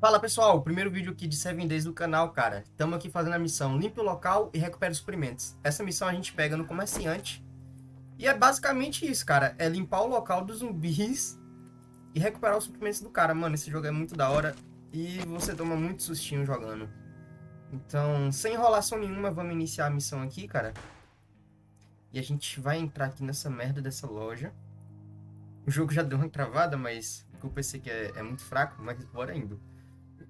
Fala pessoal, primeiro vídeo aqui de 7 Days do canal, cara. Estamos aqui fazendo a missão Limpe o local e recupere os suprimentos. Essa missão a gente pega no comerciante. E é basicamente isso, cara. É limpar o local dos zumbis e recuperar os suprimentos do cara. Mano, esse jogo é muito da hora e você toma muito sustinho jogando. Então, sem enrolação nenhuma, vamos iniciar a missão aqui, cara. E a gente vai entrar aqui nessa merda dessa loja. O jogo já deu uma travada, mas o PC que é, é muito fraco, mas bora indo.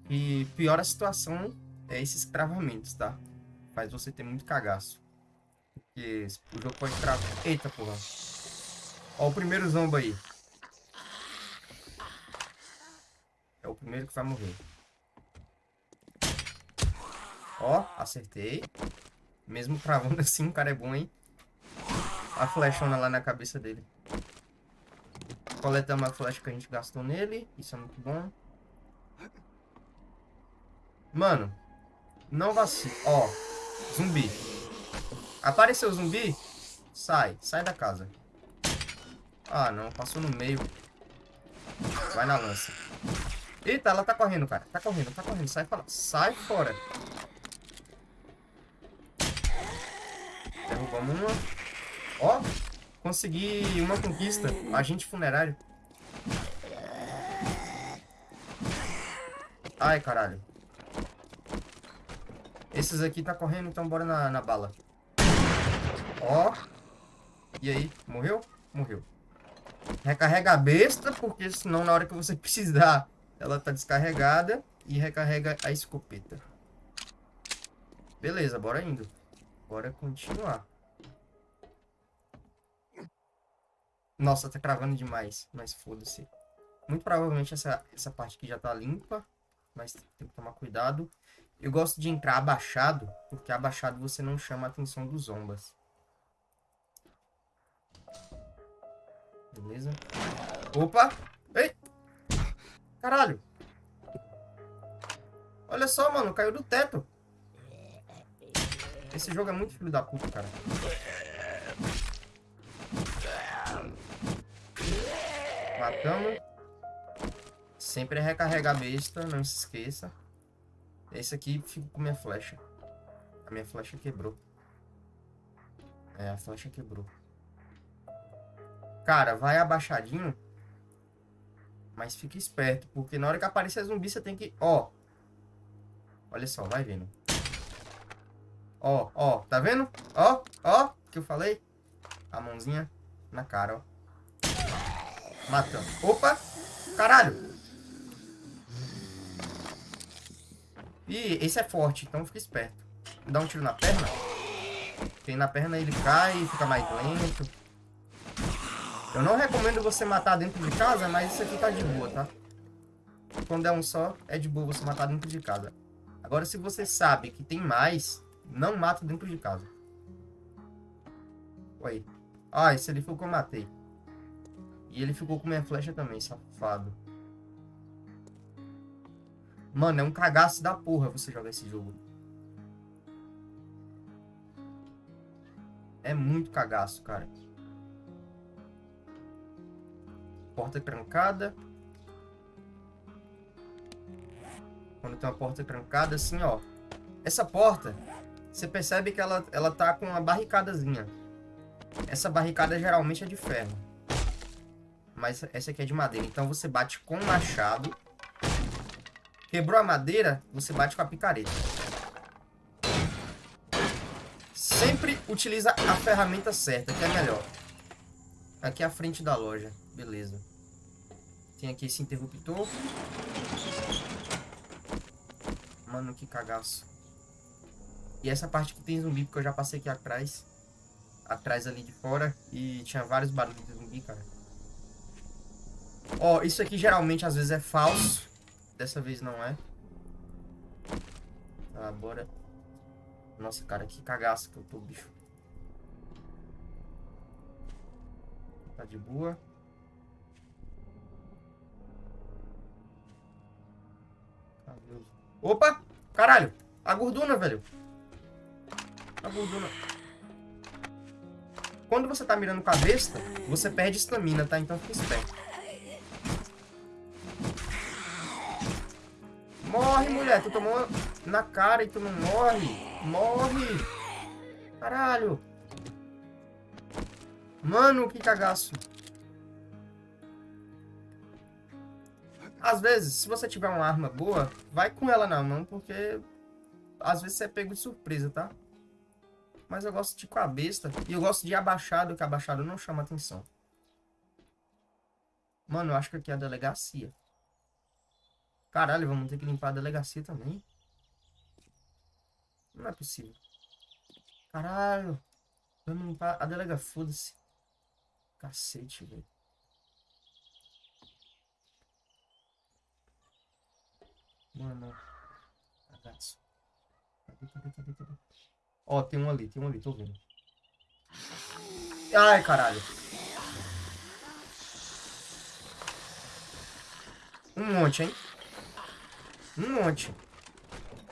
E pior a situação é esses travamentos, tá? Faz você ter muito cagaço. Porque o jogo pode travar. Eita porra. Ó o primeiro zombo aí. É o primeiro que vai morrer. Ó, acertei. Mesmo travando assim, o cara é bom, hein? A flechona lá na cabeça dele. Coletamos a flecha que a gente gastou nele. Isso é muito bom. Mano, não vacila. Ó, zumbi. Apareceu zumbi? Sai, sai da casa. Ah, não, passou no meio. Vai na lança. Eita, ela tá correndo, cara. Tá correndo, tá correndo. Sai fora. Sai fora. Derrubamos uma. Ó, consegui uma conquista. Agente funerário. Ai, caralho. Esses aqui tá correndo, então bora na, na bala. Ó. E aí? Morreu? Morreu. Recarrega a besta, porque senão na hora que você precisar, ela tá descarregada. E recarrega a escopeta. Beleza, bora indo. Bora continuar. Nossa, tá cravando demais. Mas foda-se. Muito provavelmente essa, essa parte aqui já tá limpa. Mas tem que tomar cuidado. Eu gosto de entrar abaixado, porque abaixado você não chama a atenção dos zombas. Beleza? Opa! Ei! Caralho! Olha só, mano, caiu do teto. Esse jogo é muito filho da puta, cara. Matamos. Sempre recarregar a besta, não se esqueça. Esse aqui fica com minha flecha. A minha flecha quebrou. É, a flecha quebrou. Cara, vai abaixadinho. Mas fica esperto, porque na hora que aparecer zumbi, você tem que... Ó. Olha só, vai vendo. Ó, ó, tá vendo? Ó, ó, que eu falei. A mãozinha na cara, ó. Matando. Opa! Caralho! E esse é forte, então fica esperto. Dá um tiro na perna. Tem na perna ele cai fica mais lento. Eu não recomendo você matar dentro de casa, mas isso aqui tá de boa, tá? Quando é um só, é de boa você matar dentro de casa. Agora, se você sabe que tem mais, não mata dentro de casa. Oi. Ah, esse ali o que eu matei. E ele ficou com minha flecha também, safado. Mano, é um cagaço da porra você jogar esse jogo. É muito cagaço, cara. Porta trancada. Quando tem uma porta trancada, assim, ó. Essa porta, você percebe que ela, ela tá com uma barricadazinha. Essa barricada geralmente é de ferro. Mas essa aqui é de madeira. Então você bate com o machado Quebrou a madeira, você bate com a picareta. Sempre utiliza a ferramenta certa, que é melhor. Aqui é a frente da loja. Beleza. Tem aqui esse interruptor. Mano, que cagaço. E essa parte que tem zumbi, porque eu já passei aqui atrás. Atrás ali de fora. E tinha vários barulhos de zumbi, cara. Ó, isso aqui geralmente às vezes é falso. Dessa vez não é. Tá, bora. Nossa, cara, que cagaço que eu tô, bicho. Tá de boa. Opa! Caralho! A gordura, velho. A gordura. Quando você tá mirando com a besta, você perde estamina, tá? Então fica esperto. Morre, mulher. Tu tomou na cara e tu não morre. Morre. Caralho. Mano, que cagaço. Às vezes, se você tiver uma arma boa, vai com ela na mão, porque às vezes você é pego de surpresa, tá? Mas eu gosto de com a besta. E eu gosto de abaixado, que abaixado não chama atenção. Mano, eu acho que aqui é a delegacia. Caralho, vamos ter que limpar a delegacia também. Não é possível. Caralho. Vamos limpar a delega. Foda-se. Cacete, velho. Mano. Cagaço. Cadê? Ó, tem um ali, tem um ali, tô vendo. Ai, caralho. Um monte, hein? Um monte.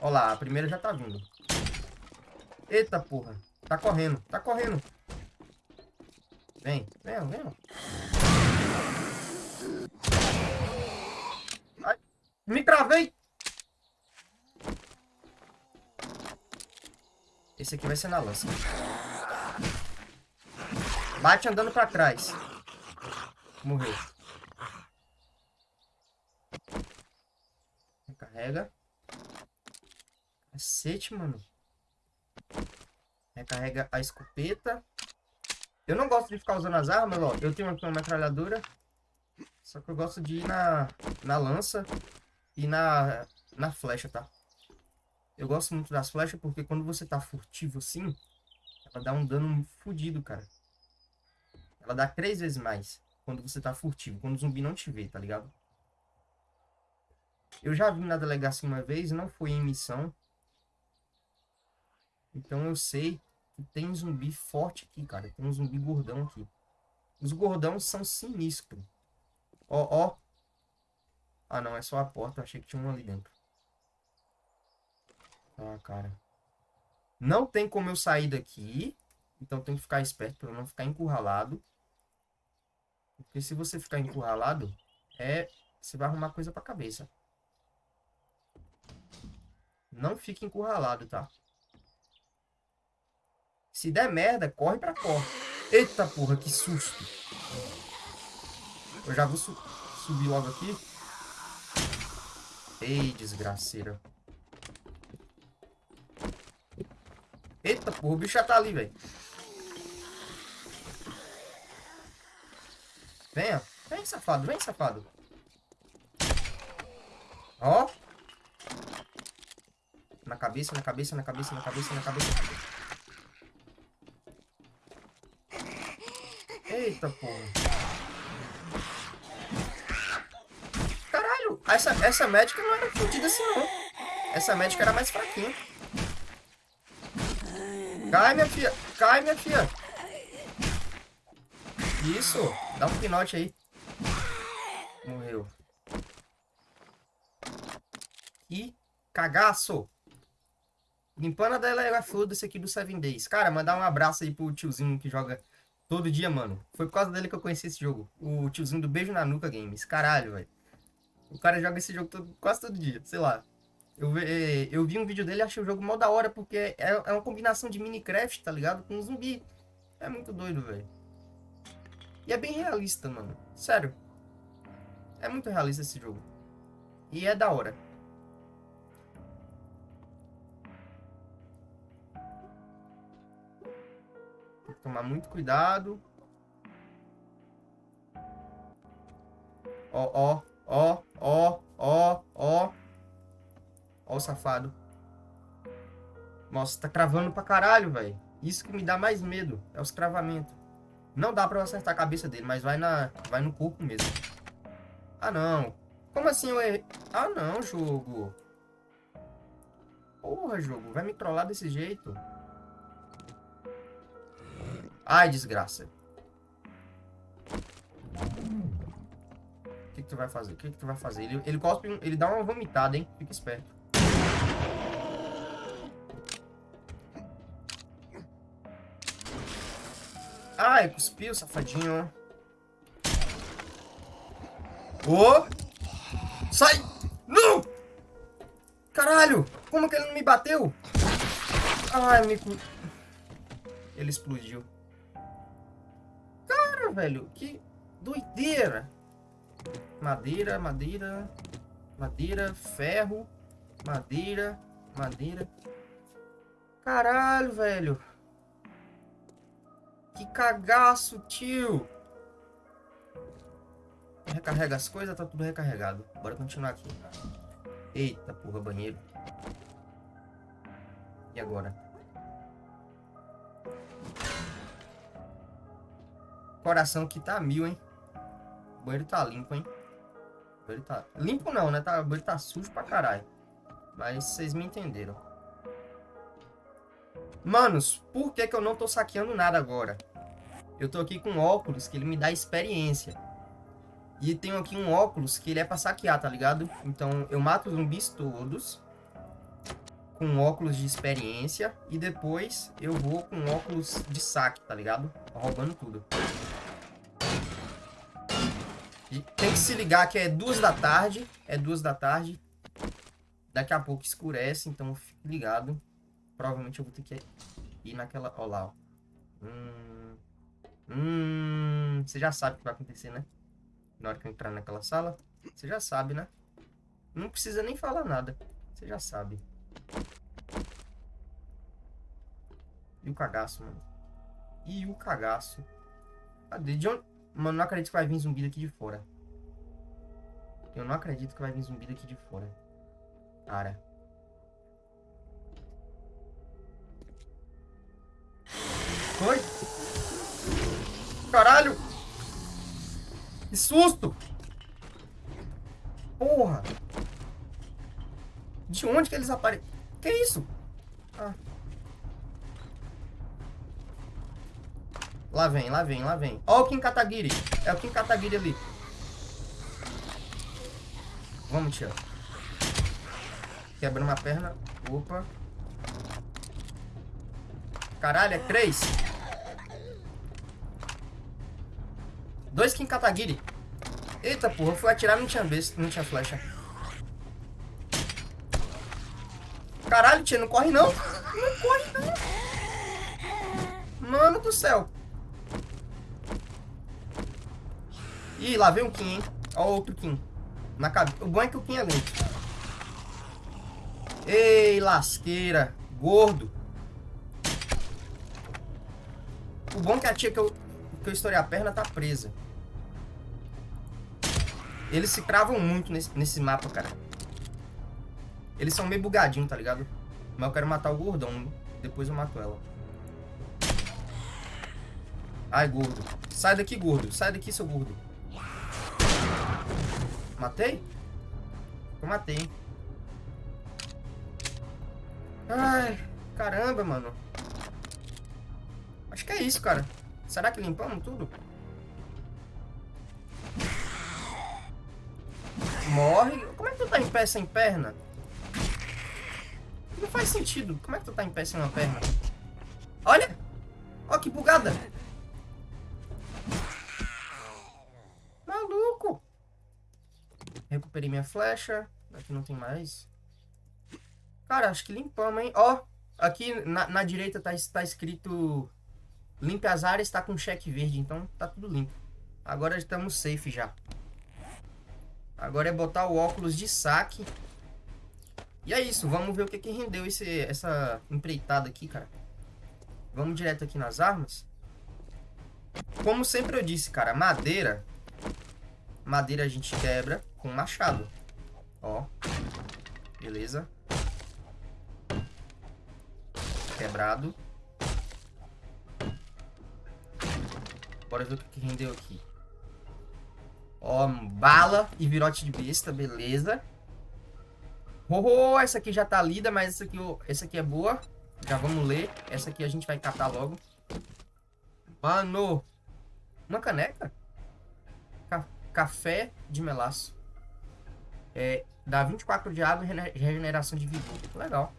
Ó lá, a primeira já tá vindo. Eita, porra. Tá correndo, tá correndo. Vem, vem, vem. Ai, me travei. Esse aqui vai ser na lança. Bate andando pra trás. Morreu. Recarrega. Cacete, mano. Recarrega a escopeta. Eu não gosto de ficar usando as armas, ó. Eu tenho aqui uma metralhadora. Só que eu gosto de ir na, na lança e na, na flecha, tá? Eu gosto muito das flechas porque quando você tá furtivo assim, ela dá um dano fodido, cara. Ela dá três vezes mais quando você tá furtivo, quando o zumbi não te vê, tá ligado? Eu já vim na delegacia uma vez, não fui em missão. Então eu sei que tem zumbi forte aqui, cara. Tem um zumbi gordão aqui. Os gordão são sinistros. Ó, ó. Ah, não, é só a porta. Eu achei que tinha um ali dentro. Ah, cara. Não tem como eu sair daqui. Então tem que ficar esperto para não ficar encurralado. Porque se você ficar encurralado, é... Você vai arrumar coisa pra cabeça. Não fique encurralado, tá? Se der merda, corre pra porta. Eita porra, que susto. Eu já vou su subir logo aqui. Ei, desgraceira. Eita porra, o bicho já tá ali, velho. Venha. Vem, safado. Vem, safado. Ó. Na cabeça, na cabeça, na cabeça, na cabeça, na cabeça. Eita, porra. Caralho, essa, essa médica não era fodida assim, não. Essa médica era mais fraquinha. Cai, minha filha. Cai, minha filha. Isso. Dá um pinote aí. Morreu. Que cagaço. Limpando a delega foda-se aqui do Seven Days. Cara, mandar um abraço aí pro tiozinho que joga Todo dia, mano. Foi por causa dele que eu conheci esse jogo. O tiozinho do Beijo na Nuca Games. Caralho, velho. O cara joga esse jogo todo, quase todo dia, sei lá. Eu, eu vi um vídeo dele e achei o jogo mó da hora, porque é, é uma combinação de Minecraft, tá ligado? Com zumbi. É muito doido, velho. E é bem realista, mano. Sério. É muito realista esse jogo. E é da hora. Tomar muito cuidado. Ó, ó, ó, ó, ó, ó. Ó o safado. Nossa, tá cravando pra caralho, velho. Isso que me dá mais medo. É os cravamentos. Não dá pra eu acertar a cabeça dele, mas vai, na, vai no corpo mesmo. Ah, não. Como assim eu errei? Ah, não, jogo. Porra, jogo. Vai me trollar desse jeito. Ai, desgraça. O que, que tu vai fazer? O que, que tu vai fazer? Ele, ele cospe, ele dá uma vomitada, hein? Fica esperto. Ai, cuspiu, safadinho. Ô! Oh! Sai! Não! Caralho! Como que ele não me bateu? Ai, me... Ele explodiu. Velho, que doideira. Madeira, madeira, madeira, ferro, madeira, madeira. Caralho, velho. Que cagaço, tio. Recarrega as coisas, tá tudo recarregado. Bora continuar aqui. Eita, porra, banheiro. E agora? Coração que tá mil, hein? O banheiro tá limpo, hein? O banheiro tá... Limpo não, né? Tá... O banheiro tá sujo pra caralho. Mas vocês me entenderam. Manos, por que que eu não tô saqueando nada agora? Eu tô aqui com óculos que ele me dá experiência. E tenho aqui um óculos que ele é pra saquear, tá ligado? Então eu mato os zumbis todos com óculos de experiência e depois eu vou com óculos de saque, tá ligado? Roubando tudo. Tem que se ligar que é duas da tarde, é duas da tarde. Daqui a pouco escurece, então fique ligado. Provavelmente eu vou ter que ir naquela... Ó lá, ó. Hum... Hum... Você já sabe o que vai acontecer, né? na hora que eu entrar naquela sala. Você já sabe, né? Não precisa nem falar nada. Você já sabe. E o cagaço, mano. E o cagaço. Cadê? De onde... Mano, não acredito que vai vir zumbi daqui de fora. Eu não acredito que vai vir zumbi daqui de fora. Cara. Foi? Caralho! Que susto! Porra! De onde que eles aparecem? Que isso? Ah. Lá vem, lá vem, lá vem. Ó o Kim Kataguiri. É o Kim Kataguiri ali. Vamos, tia. Quebra uma perna. Opa. Caralho, é três. Dois Kim Katagiri. Eita porra, fui atirar não tinha vez, não tinha flecha. Caralho, tia, não corre não. Não corre não. Mano do céu. Ih, lá vem um Kim, hein. Ó outro Kim. Na cabeça. O bom é que o Kim é lento. Ei, lasqueira. Gordo. O bom é que a tia que eu, que eu estourei a perna tá presa. Eles se cravam muito nesse, nesse mapa, cara. Eles são meio bugadinhos, tá ligado? Mas eu quero matar o gordão. Depois eu mato ela. Ai, gordo. Sai daqui, gordo. Sai daqui, seu gordo. Matei? Eu matei. Ai, caramba, mano. Acho que é isso, cara. Será que limpamos tudo? Morre. Como é que tu tá em pé sem perna? Não faz sentido. Como é que tu tá em pé sem uma perna? Olha! Ó que bugada! Recuperei minha flecha. Aqui não tem mais. Cara, acho que limpamos, hein? Ó, aqui na, na direita tá, tá escrito... Limpe as áreas, tá com cheque verde, então tá tudo limpo. Agora estamos safe já. Agora é botar o óculos de saque. E é isso, vamos ver o que, que rendeu esse, essa empreitada aqui, cara. Vamos direto aqui nas armas. Como sempre eu disse, cara, madeira... Madeira a gente quebra com machado. Ó. Beleza. Quebrado. Bora ver o que, rendeu aqui. Ó, bala e virote de besta, beleza. Oh, essa aqui já tá lida, mas essa aqui, essa aqui é boa. Já vamos ler. Essa aqui a gente vai catar logo. Mano. Uma caneca? Ca café de melaço. É, dá 24 de água e regeneração de vigor. Legal.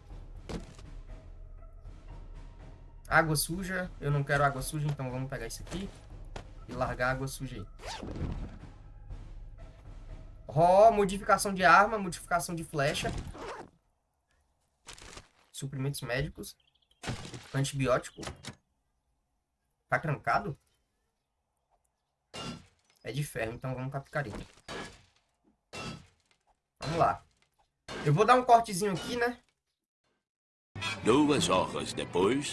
Água suja. Eu não quero água suja, então vamos pegar isso aqui. E largar água suja aí. Ó, modificação de arma, modificação de flecha. Suprimentos médicos. Antibiótico. Tá trancado? É de ferro, então vamos com a picareta. Lá. Eu vou dar um cortezinho aqui, né? Duas horas depois.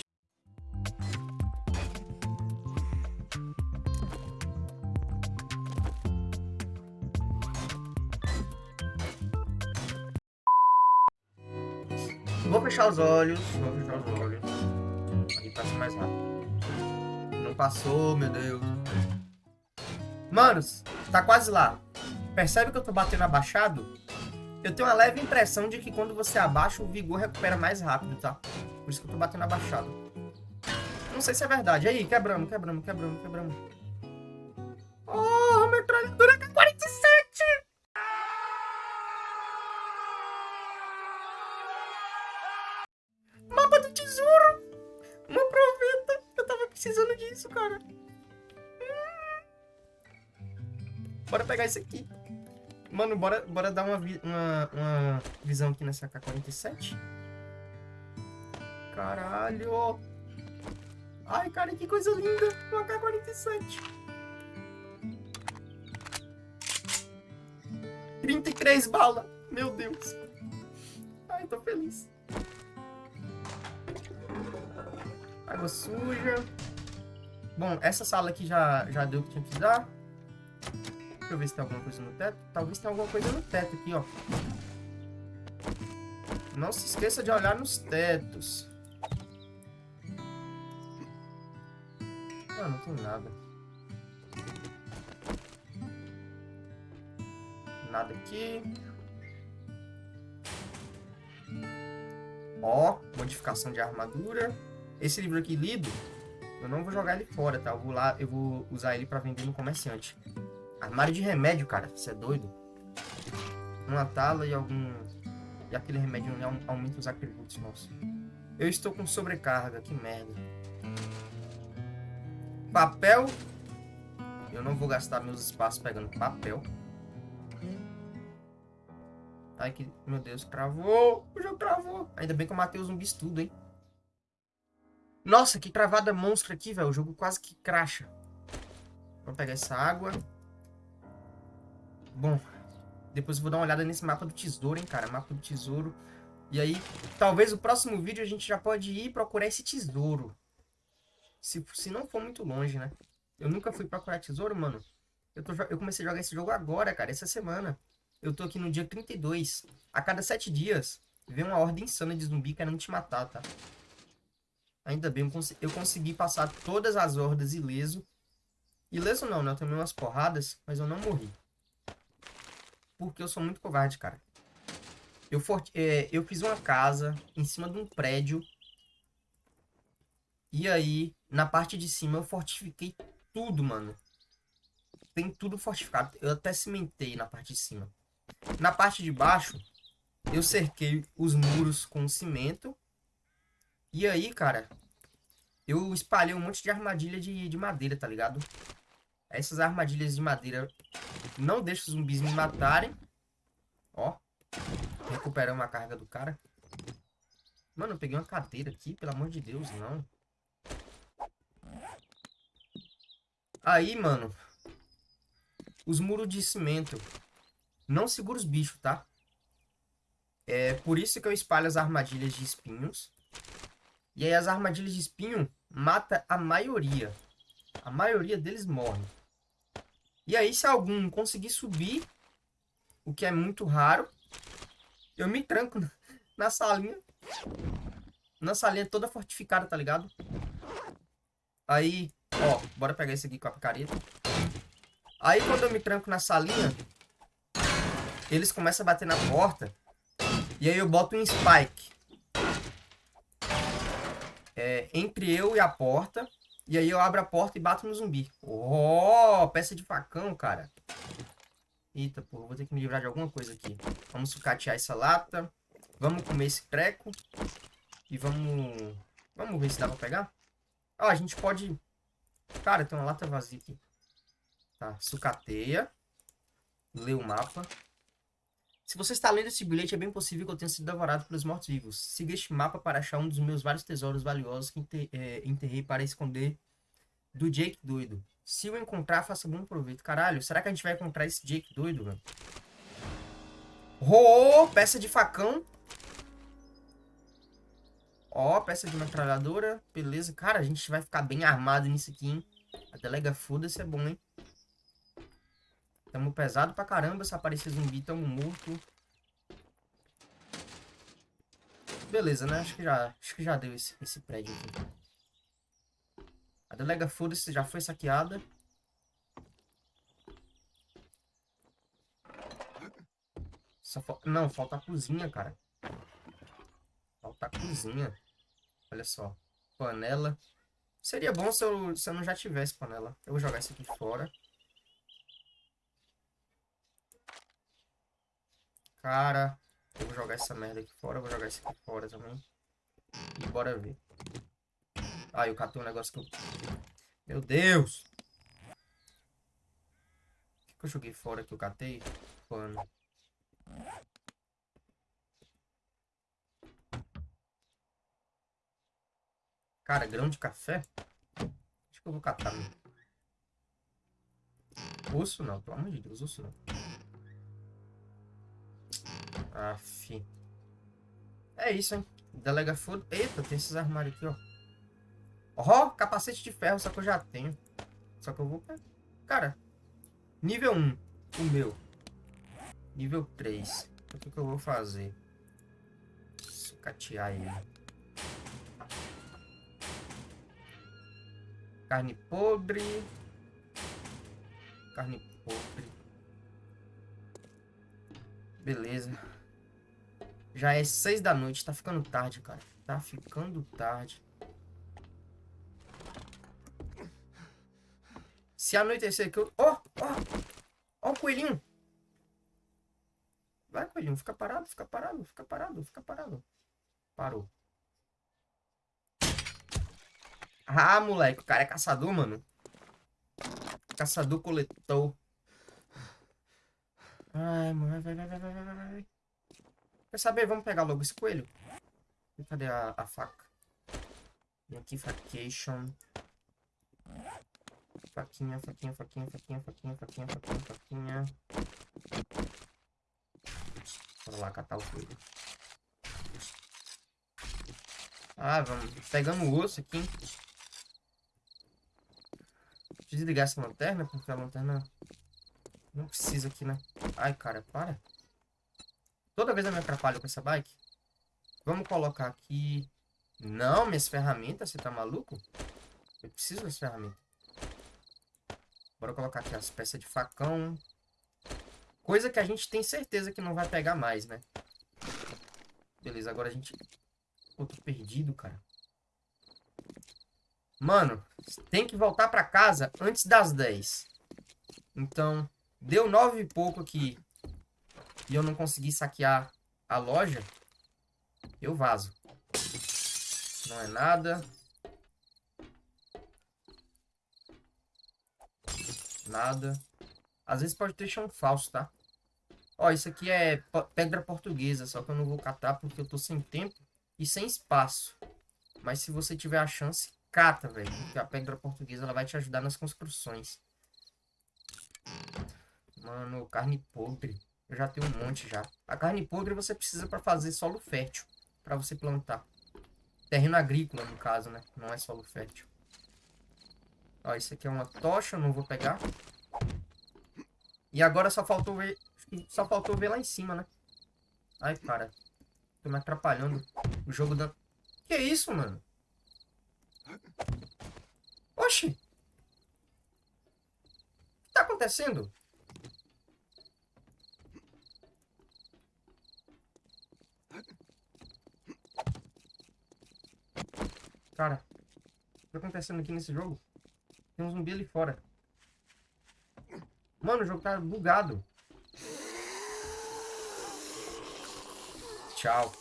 Vou fechar os olhos. Vou fechar os olhos. Aí passa mais rápido. Não passou, meu Deus. Manos, tá quase lá. Percebe que eu tô batendo abaixado? Eu tenho uma leve impressão de que quando você abaixa, o vigor recupera mais rápido, tá? Por isso que eu tô batendo abaixado. Não sei se é verdade. Aí, quebramos, quebramos, quebramos, quebramos. Oh, metralhadora K-47! Mapa do tesouro! Uma proveta! Eu tava precisando disso, cara. Bora pegar isso aqui. Mano, bora, bora dar uma, uma, uma visão aqui nessa K-47. Caralho! Ai, cara, que coisa linda! Uma K-47. 33 balas! Meu Deus! Ai, tô feliz. Água suja. Bom, essa sala aqui já, já deu o que tinha que dar. Deixa eu ver se tem alguma coisa no teto. Talvez tenha alguma coisa no teto aqui, ó. Não se esqueça de olhar nos tetos. Não, não tem nada. Nada aqui. Ó, modificação de armadura. Esse livro aqui lido, eu não vou jogar ele fora, tá? Eu vou lá, eu vou usar ele para vender no comerciante. Armário de remédio, cara. Você é doido? Uma tala e algum... E aquele remédio aumenta os atributos, nossa. Eu estou com sobrecarga, que merda. Papel. Eu não vou gastar meus espaços pegando papel. Ai, que... Meu Deus, cravou. O jogo travou. Ainda bem que eu matei os zumbis tudo, hein. Nossa, que travada monstro aqui, velho. O jogo quase que cracha. Vamos pegar essa água. Bom, depois eu vou dar uma olhada nesse mapa do tesouro, hein, cara. Mapa do tesouro. E aí, talvez o próximo vídeo a gente já pode ir procurar esse tesouro. Se, se não for muito longe, né? Eu nunca fui procurar tesouro, mano. Eu, tô, eu comecei a jogar esse jogo agora, cara, essa semana. Eu tô aqui no dia 32. A cada 7 dias, vem uma ordem insana de zumbi querendo te matar, tá? Ainda bem, eu, cons eu consegui passar todas as hordas ileso. Ileso não, né? Eu tomei umas porradas, mas eu não morri porque eu sou muito covarde, cara. Eu, for, é, eu fiz uma casa em cima de um prédio. E aí, na parte de cima, eu fortifiquei tudo, mano. Tem tudo fortificado. Eu até cimentei na parte de cima. Na parte de baixo, eu cerquei os muros com cimento. E aí, cara, eu espalhei um monte de armadilha de, de madeira, tá ligado? Essas armadilhas de madeira não deixam os zumbis me matarem. Ó. Recuperamos a carga do cara. Mano, eu peguei uma cadeira aqui, pelo amor de Deus, não. Aí, mano. Os muros de cimento. Não segura os bichos, tá? É por isso que eu espalho as armadilhas de espinhos. E aí as armadilhas de espinho mata a maioria. A maioria deles morre. E aí, se algum conseguir subir, o que é muito raro, eu me tranco na salinha. Na salinha toda fortificada, tá ligado? Aí, ó, bora pegar esse aqui com a picareta. Aí, quando eu me tranco na salinha, eles começam a bater na porta. E aí eu boto um spike. É, entre eu e a porta. E aí eu abro a porta e bato no zumbi. Oh, peça de facão, cara. Eita, pô, vou ter que me livrar de alguma coisa aqui. Vamos sucatear essa lata. Vamos comer esse treco. E vamos... Vamos ver se dá pra pegar. Ó, a gente pode... Cara, tem uma lata vazia aqui. Tá, sucateia. Lê o mapa. Se você está lendo esse bilhete, é bem possível que eu tenha sido devorado pelos mortos-vivos. Siga este mapa para achar um dos meus vários tesouros valiosos que é, enterrei para esconder do Jake doido. Se eu encontrar, faça bom proveito. Caralho, será que a gente vai encontrar esse Jake doido, velho? Oh, peça de facão. Ó, peça de metralhadora. Beleza. Cara, a gente vai ficar bem armado nisso aqui, hein? A delega foda-se é bom, hein? Tamo pesado pra caramba. Se aparecer zumbi, tamo morto. Beleza, né? Acho que já, acho que já deu esse, esse prédio aqui. A delega foda-se já foi saqueada. Não, falta a cozinha, cara. Falta a cozinha. Olha só. Panela. Seria bom se eu, se eu não já tivesse panela. Eu vou jogar isso aqui fora. Cara, eu vou jogar essa merda aqui fora. Vou jogar isso aqui fora também. E bora ver. Ah, eu catei um negócio que eu... Meu Deus! O que, que eu joguei fora que eu catei? Pano. Cara, grão de café? Acho que eu vou catar. Osso não, pelo amor de Deus, osso não. Aff. É isso, hein? Delega foda. Eita, tem esses armários aqui, ó. Ó, capacete de ferro, só que eu já tenho. Só que eu vou... Cara, nível 1, o meu. Nível 3. O que, que eu vou fazer? Sucatear ele. Carne podre. Carne podre. Beleza. Já é seis da noite. Tá ficando tarde, cara. Tá ficando tarde. Se anoitecer aqui, eu... Ó, ó. Ó o coelhinho. Vai, coelhinho. Fica parado, fica parado, fica parado, fica parado. Parou. Ah, moleque, o cara é caçador, mano. Caçador coletor. Ai, mano, vai, vai, vai, vai, vai. Quer saber? Vamos pegar logo esse coelho. E Cadê a, a faca? Vem aqui, facation. Faquinha, faquinha, faquinha, faquinha, faquinha, faquinha, faquinha, faquinha. Bora lá catar o coelho. Ah, vamos. Pegando o osso aqui. Deixa eu desligar essa lanterna, porque a lanterna não precisa aqui, né? Ai, cara, para. Toda vez eu me atrapalho com essa bike. Vamos colocar aqui... Não, minhas ferramentas, você tá maluco? Eu preciso das ferramentas. Bora colocar aqui as peças de facão. Coisa que a gente tem certeza que não vai pegar mais, né? Beleza, agora a gente... Tô perdido, cara. Mano, tem que voltar pra casa antes das 10. Então, deu 9 e pouco aqui. E eu não consegui saquear a loja. Eu vazo. Não é nada. Nada. Às vezes pode ter chão falso, tá? Ó, isso aqui é pedra portuguesa, só que eu não vou catar porque eu tô sem tempo e sem espaço. Mas se você tiver a chance, cata, velho. Porque a pedra portuguesa ela vai te ajudar nas construções. Mano, carne podre. Eu já tenho um monte já. A carne podre você precisa para fazer solo fértil. para você plantar. Terreno agrícola, no caso, né? Não é solo fértil. Ó, isso aqui é uma tocha, não vou pegar. E agora só faltou ver... Só faltou ver lá em cima, né? Ai, cara. Tô me atrapalhando. O jogo da... Que isso, mano? Oxi! O que tá acontecendo? Cara, o que tá acontecendo aqui nesse jogo? Tem um zumbi ali fora. Mano, o jogo tá bugado. Tchau.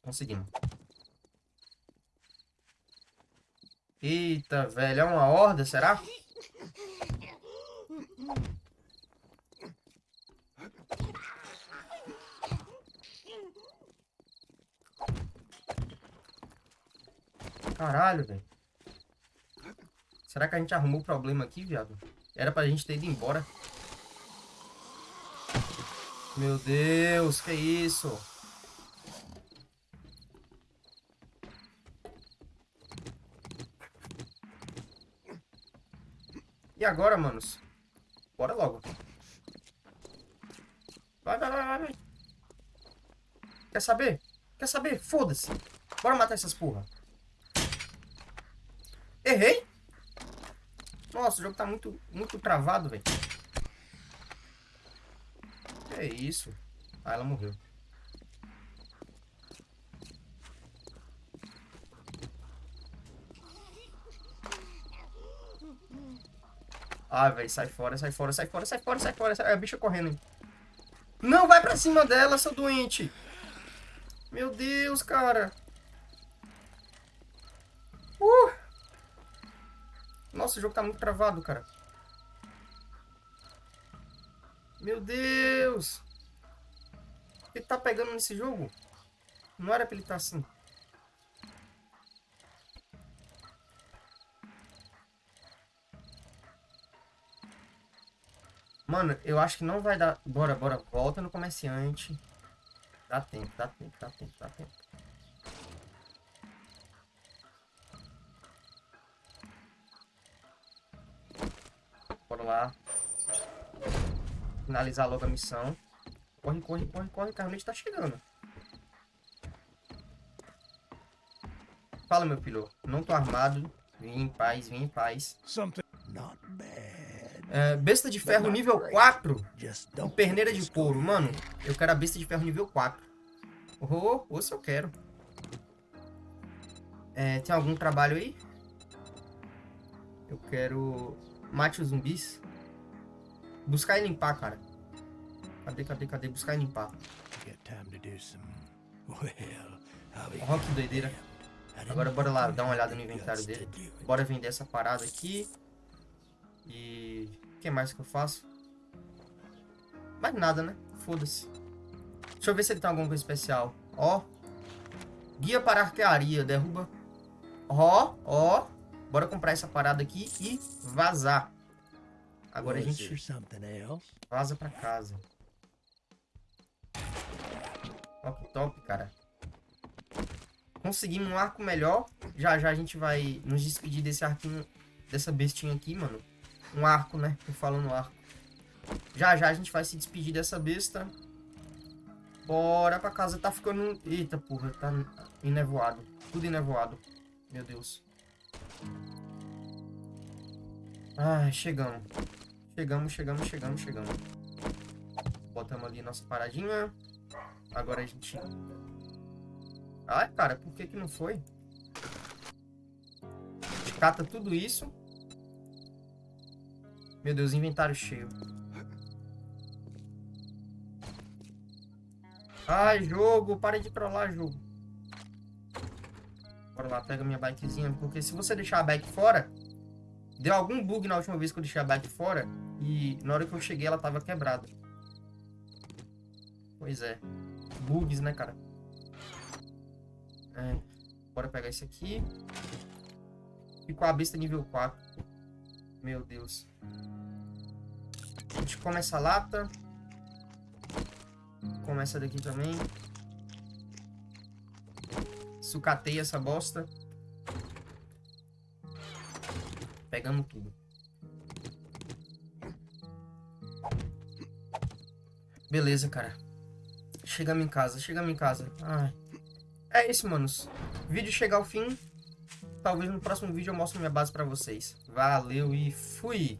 Conseguimos. Eita, velho. É uma horda, será? Caralho, velho. Será que a gente arrumou o problema aqui, viado? Era pra gente ter ido embora. Meu Deus, que isso? E agora, manos? Bora logo. Vai, vai, vai, vai. Quer saber? Quer saber? Foda-se. Bora matar essas porra. Errei? Nossa, o jogo tá muito, muito travado, velho. É isso? Ah, ela morreu. Ah, velho, sai fora, sai fora, sai fora, sai fora, sai fora. Sai... É a bicha correndo, hein? Não, vai pra cima dela, seu doente. Meu Deus, cara. Uh! Nossa, o jogo tá muito travado, cara. Meu Deus! Que tá pegando nesse jogo? Não era pra ele estar tá assim. Mano, eu acho que não vai dar... Bora, bora. Volta no comerciante. Dá tempo, dá tempo, dá tempo, dá tempo. Bora lá. Finalizar logo a missão. Corre, corre, corre, corre. Carmente tá chegando. Fala, meu filho. Não tô armado. Vim em paz, vim em paz. É, besta de ferro nível 4. E perneira de couro. Mano, eu quero a besta de ferro nível 4. Oh, ou se eu quero. É, tem algum trabalho aí? Eu quero... Mate os zumbis. Buscar e limpar, cara. Cadê, cadê, cadê? Buscar e limpar. Ó, que doideira. Agora bora lá dar uma olhada no inventário dele. Bora vender essa parada aqui. E... O que mais que eu faço? Mais nada, né? Foda-se. Deixa eu ver se ele tem alguma coisa especial. Ó. Guia para arquearia. Derruba. Ó, ó. Bora comprar essa parada aqui e vazar. Agora a gente vaza pra casa. Top, top, cara. Conseguimos um arco melhor. Já já a gente vai nos despedir desse arquinho, dessa bestinha aqui, mano. Um arco, né? Tô falando arco. Já já a gente vai se despedir dessa besta. Bora pra casa. Tá ficando... Eita, porra. Tá enevoado. Tudo enevoado. Meu Deus. Ai, chegamos. Chegamos, chegamos, chegamos, chegamos. Botamos ali nossa paradinha. Agora a gente... Ai, cara, por que que não foi? Cata tudo isso. Meu Deus, inventário cheio. Ai, jogo, para de trollar, jogo. Bora lá, pega minha bikezinha. Porque se você deixar a bike fora... Deu algum bug na última vez que eu deixei a bike fora. E na hora que eu cheguei ela tava quebrada. Pois é. Bugs, né, cara? É. Bora pegar esse aqui. Ficou a besta nível 4. Meu Deus. A gente come essa lata. Come essa daqui também. Sucateia essa bosta. Pegamos tudo. Beleza, cara. Chegamos em casa, chegamos em casa. Ai. É isso, manos. Vídeo chegar ao fim. Talvez no próximo vídeo eu mostre minha base pra vocês. Valeu e fui!